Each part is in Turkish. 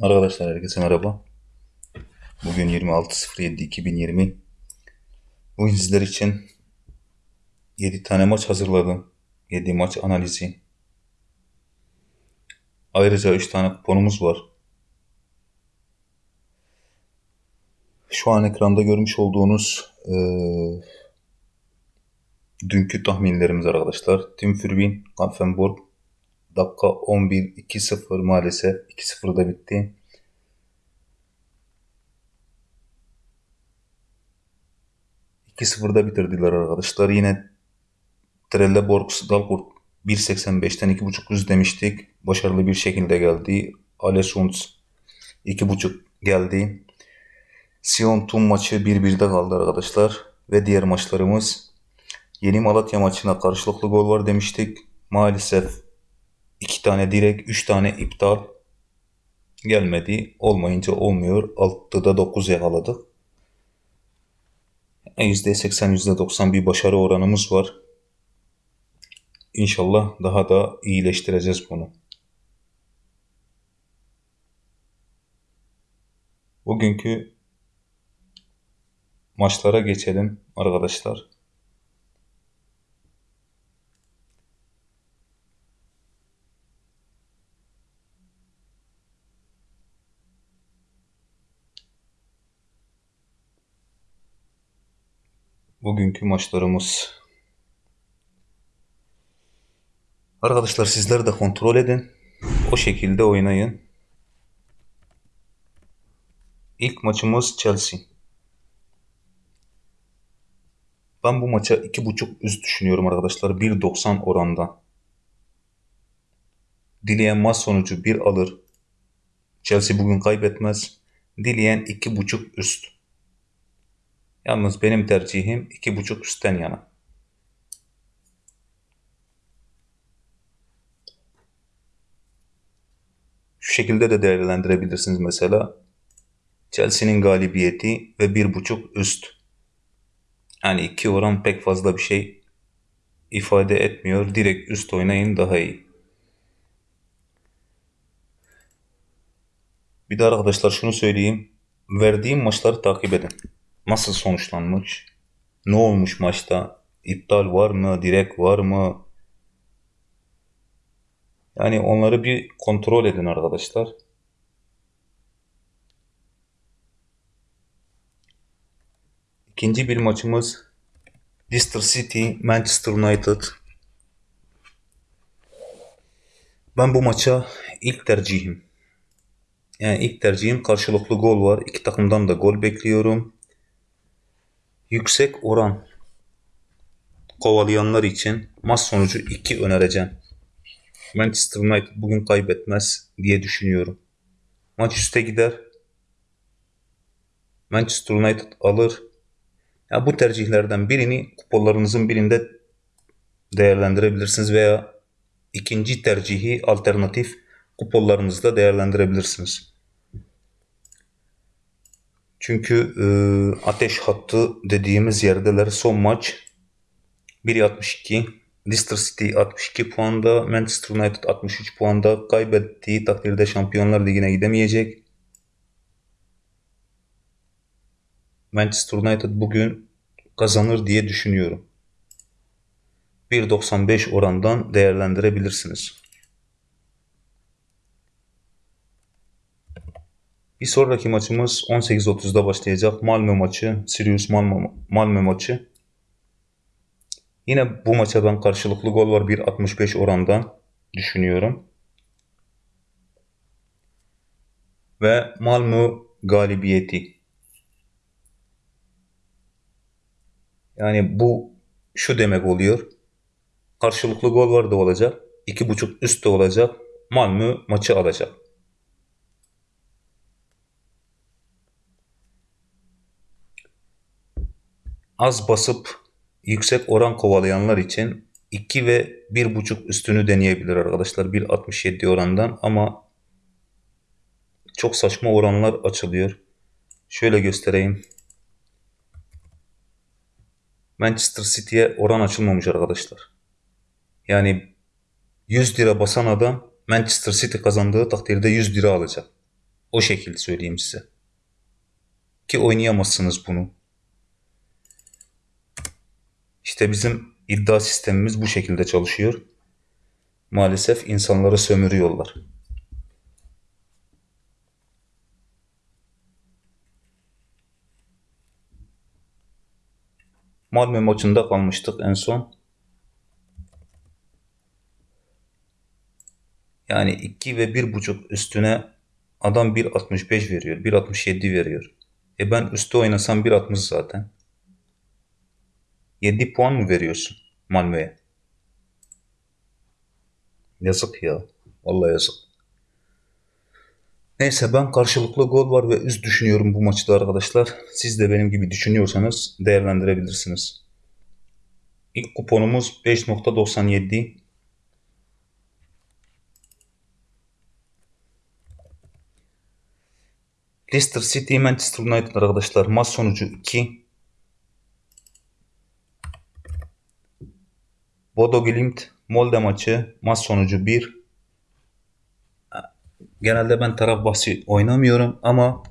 Arkadaşlar herkese merhaba. Bugün 26.07.2020. Bugün sizler için 7 tane maç hazırladım. 7 maç analizi. Ayrıca 3 tane kuponumuz var. Şu an ekranda görmüş olduğunuz eee, dünkü tahminlerimiz arkadaşlar. Tim Fürwin, Kampfenburg. Dakika 11 2-0 maalesef 2-0'da bitti. 2-0'da bitirdiler arkadaşlar. Yine Trelleborg Dalkurd 1.85'ten 2.5 üst demiştik. Başarılı bir şekilde geldi. Alessund 2.5 geldi. Sion Tum maçı 1-1'de kaldı arkadaşlar. Ve diğer maçlarımız Yeni Malatya maçına karşılıklı gol var demiştik. Maalesef 2 tane direkt 3 tane iptal gelmedi. Olmayınca olmuyor. 6'da 9 yakaladık. %80 %90 bir başarı oranımız var. İnşallah daha da iyileştireceğiz bunu. Bugünkü maçlara geçelim arkadaşlar. Bugünkü maçlarımız. Arkadaşlar sizler de kontrol edin. O şekilde oynayın. İlk maçımız Chelsea. Ben bu maça 2.5 üst düşünüyorum arkadaşlar. 1.90 oranda. Dileyen maç sonucu 1 alır. Chelsea bugün kaybetmez. Dileyen 2.5 üst. Yalnız benim tercihim 2.5 üstten yana. Şu şekilde de değerlendirebilirsiniz mesela. Chelsea'nin galibiyeti ve 1.5 üst. Yani iki oran pek fazla bir şey ifade etmiyor. Direkt üst oynayın daha iyi. Bir de arkadaşlar şunu söyleyeyim. Verdiğim maçları takip edin. Nasıl sonuçlanmış? Ne olmuş maçta? İptal var mı? Direkt var mı? Yani onları bir kontrol edin arkadaşlar. İkinci bir maçımız Leicester City Manchester United. Ben bu maça ilk tercihim. Yani ilk tercihim karşılıklı gol var. İki takımdan da gol bekliyorum. Yüksek oran kovalayanlar için maç sonucu 2 önereceğim. Manchester United bugün kaybetmez diye düşünüyorum. Maç üste gider. Manchester United alır. Ya bu tercihlerden birini kuponlarınızın birinde değerlendirebilirsiniz veya ikinci tercihi alternatif kuponlarınızda değerlendirebilirsiniz. Çünkü e, ateş hattı dediğimiz yerdeler son maç 1.62 Leicester City 62 puanda Manchester United 63 puanda kaybettiği takdirde Şampiyonlar Ligi'ne gidemeyecek. Manchester United bugün kazanır diye düşünüyorum. 1.95 orandan değerlendirebilirsiniz. Bir sonraki maçımız 18.30'da başlayacak. Malmö maçı, Sirius Malmö, Malmö maçı. Yine bu maça ben karşılıklı gol var 1.65 orandan düşünüyorum. Ve Malmö galibiyeti. Yani bu şu demek oluyor. Karşılıklı gol var da olacak. 2.5 üst de olacak. Malmö maçı alacak. Az basıp yüksek oran kovalayanlar için 2 ve 1.5 üstünü deneyebilir arkadaşlar. 1.67 orandan ama çok saçma oranlar açılıyor. Şöyle göstereyim. Manchester City'ye oran açılmamış arkadaşlar. Yani 100 lira basan adam Manchester City kazandığı takdirde 100 lira alacak. O şekilde söyleyeyim size. Ki oynayamazsınız bunu. İşte bizim iddia sistemimiz bu şekilde çalışıyor. Maalesef insanları sömürüyorlar. Malmö maçında kalmıştık en son. Yani 2 ve 1.5 üstüne adam 1.65 veriyor. 1.67 veriyor. E ben üstte oynasam 1.60 zaten. 7 puan mı veriyorsun Malmö'ye? Yazık ya. Vallahi yazık. Neyse ben karşılıklı gol var ve üst düşünüyorum bu maçta arkadaşlar. Siz de benim gibi düşünüyorsanız değerlendirebilirsiniz. İlk kuponumuz 5.97. Leicester City Manchester United arkadaşlar maç sonucu 2. Bodo Glimt Molde maçı maç sonucu 1. Genelde ben taraf bahsi oynamıyorum ama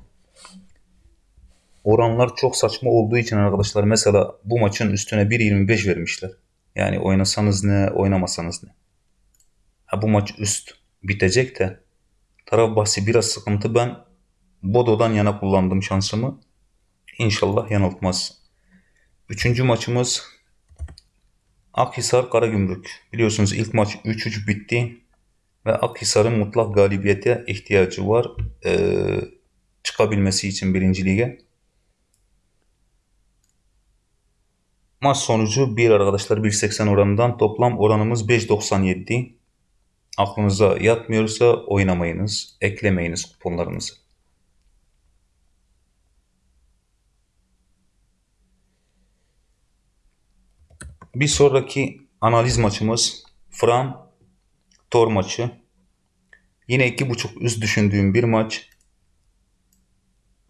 oranlar çok saçma olduğu için arkadaşlar mesela bu maçın üstüne 1.25 vermişler. Yani oynasanız ne oynamasanız ne. Ha, bu maç üst bitecek de taraf bahsi biraz sıkıntı. Ben Bodo'dan yana kullandım şansımı. İnşallah yanıltmaz. Üçüncü maçımız Akhisar Karagümrük. Biliyorsunuz ilk maç 3-3 bitti. Ve Akhisar'ın mutlak galibiyete ihtiyacı var. Ee, çıkabilmesi için birinci lige. Maç sonucu 1 arkadaşlar 1.80 oranından toplam oranımız 5.97. Aklınıza yatmıyorsa oynamayınız, eklemeyiniz kuponlarınızı. Bir sonraki analiz maçımız Fram Tor maçı. Yine iki buçuk üst düşündüğüm bir maç.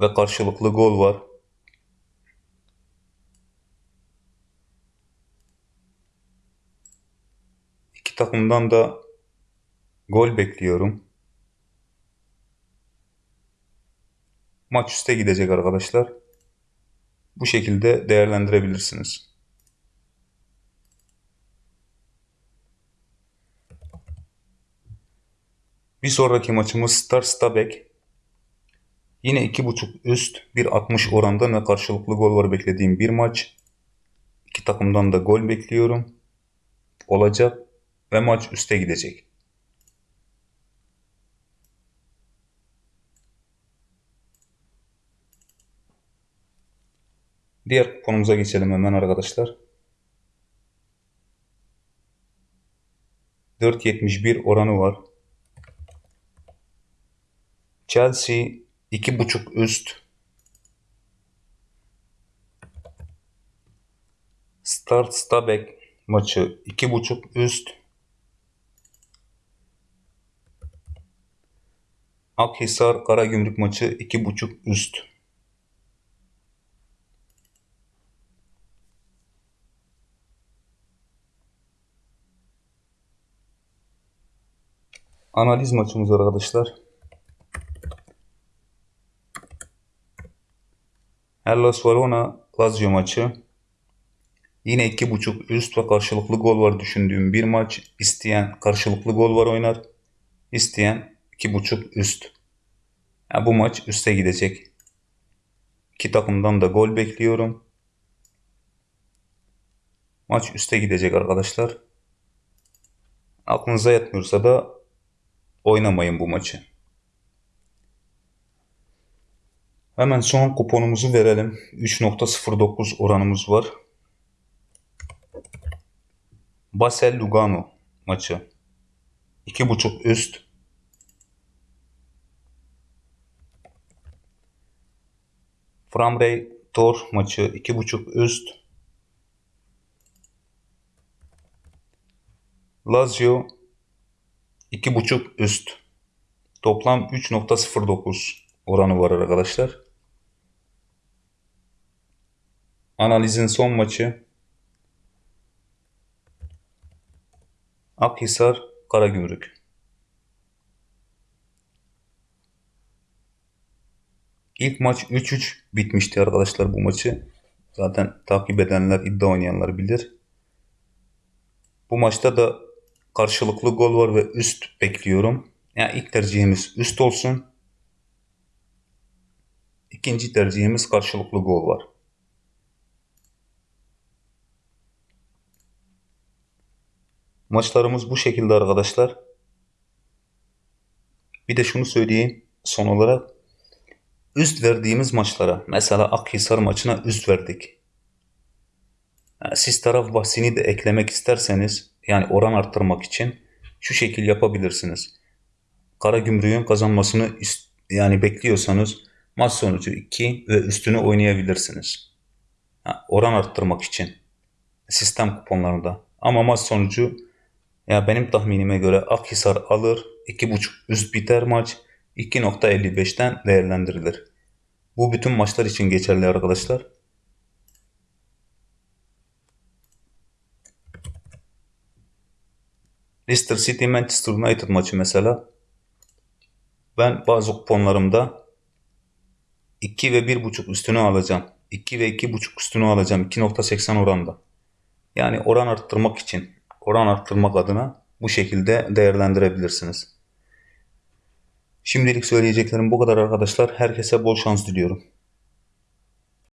Ve karşılıklı gol var. İki takımdan da gol bekliyorum. Maç üste gidecek arkadaşlar. Bu şekilde değerlendirebilirsiniz. Bir sonraki maçımız Star Stabek. Yine 2.5 üst 1.60 oranda ve karşılıklı gol var beklediğim bir maç. İki takımdan da gol bekliyorum. Olacak ve maç üste gidecek. Diğer konumuza geçelim hemen arkadaşlar. 4.71 oranı var. Chelsea iki buçuk üst. Start Stabek maçı iki buçuk üst. Akhisar Karagümrük maçı iki buçuk üst. Analiz maçımız arkadaşlar. Hellas Verona Lazio maçı. Yine iki buçuk üst ve karşılıklı gol var düşündüğüm bir maç. İsteyen karşılıklı gol var oynar. İsteyen iki buçuk üst. Yani bu maç üste gidecek. İki takımdan da gol bekliyorum. Maç üste gidecek arkadaşlar. Aklınıza yatmıyorsa da oynamayın bu maçı. Hemen son kuponumuzu verelim. 3.09 oranımız var. Basel Lugano maçı. 2.5 üst. Framrey Tor maçı 2.5 üst. Lazio 2.5 üst. Toplam 3.09 oranı var arkadaşlar. Analizin son maçı Akhisar Karagümrük. İlk maç 3-3 bitmişti arkadaşlar bu maçı. Zaten takip edenler, iddia oynayanlar bilir. Bu maçta da karşılıklı gol var ve üst bekliyorum. Yani ilk tercihimiz üst olsun. İkinci tercihimiz karşılıklı gol var. Maçlarımız bu şekilde arkadaşlar. Bir de şunu söyleyeyim son olarak. Üst verdiğimiz maçlara mesela Akhisar maçına üst verdik. Yani siz taraf bahsini de eklemek isterseniz yani oran arttırmak için şu şekil yapabilirsiniz. Karagümrük'ün kazanmasını ist- yani bekliyorsanız maç sonucu 2 ve üstünü oynayabilirsiniz. Ha, oran arttırmak için sistem kuponlarında. Ama maç sonucu ya benim tahminime göre Akhisar alır 2.5 üst biter maç 2.55'ten değerlendirilir. Bu bütün maçlar için geçerli arkadaşlar. Leicester City Manchester United maçı mesela ben bazı kuponlarımda 2 ve 1.5 üstünü alacağım. 2 ve 2.5 üstünü alacağım. 2.80 oranda. Yani oran arttırmak için, oran arttırmak adına bu şekilde değerlendirebilirsiniz. Şimdilik söyleyeceklerim bu kadar arkadaşlar. Herkese bol şans diliyorum.